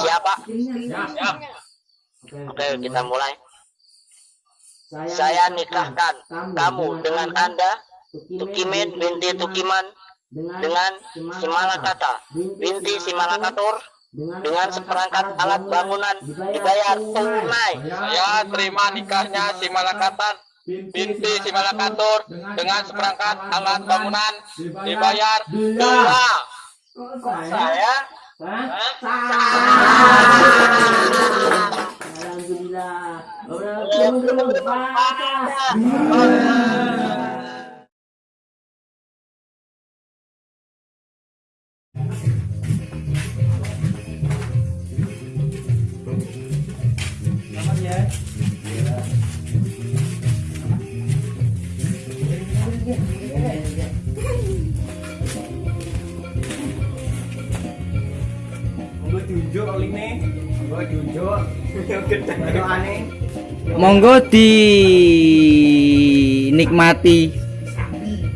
Siapa? Oke, kita mulai. Saya nikahkan kamu dengan Anda, Tukimin binti Tukiman, dengan Simalakata binti Simalakatur, dengan seperangkat alat bangunan dibayar tunai. Saya terima nikahnya si Malakatan binti si Malakatur dengan seperangkat alat bangunan dibayar Sải á Hả? Sải Alhamdulillah Orang kumpul Fatah Gue kali ini. Gue tunjuk. Gede aneh. Monggo dinikmati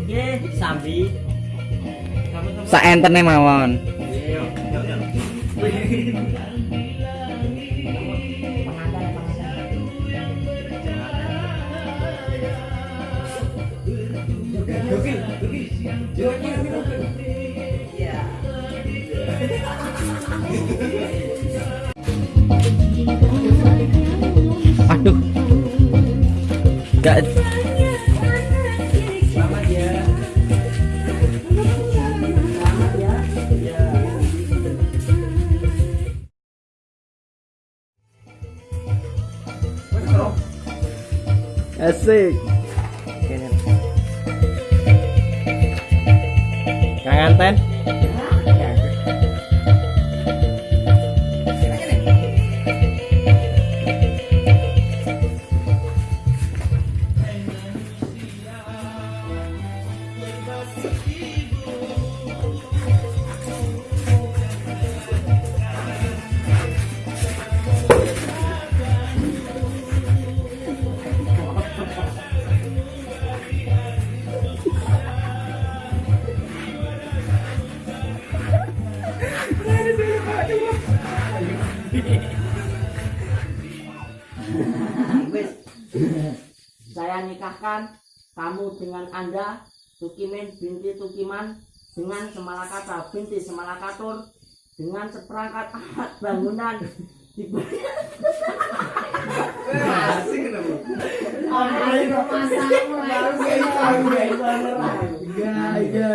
Nggih, sambi. saentene mawon. Aduh. Gak Selamat. Selamat ya. asik. Kangen ten? Saya nikahkan kamu dengan Anda, Tukimin binti Tukiman, dengan Semalakata binti Semalakatur, dengan seperangkat alat bangunan dibayar Asik? Iya, iya.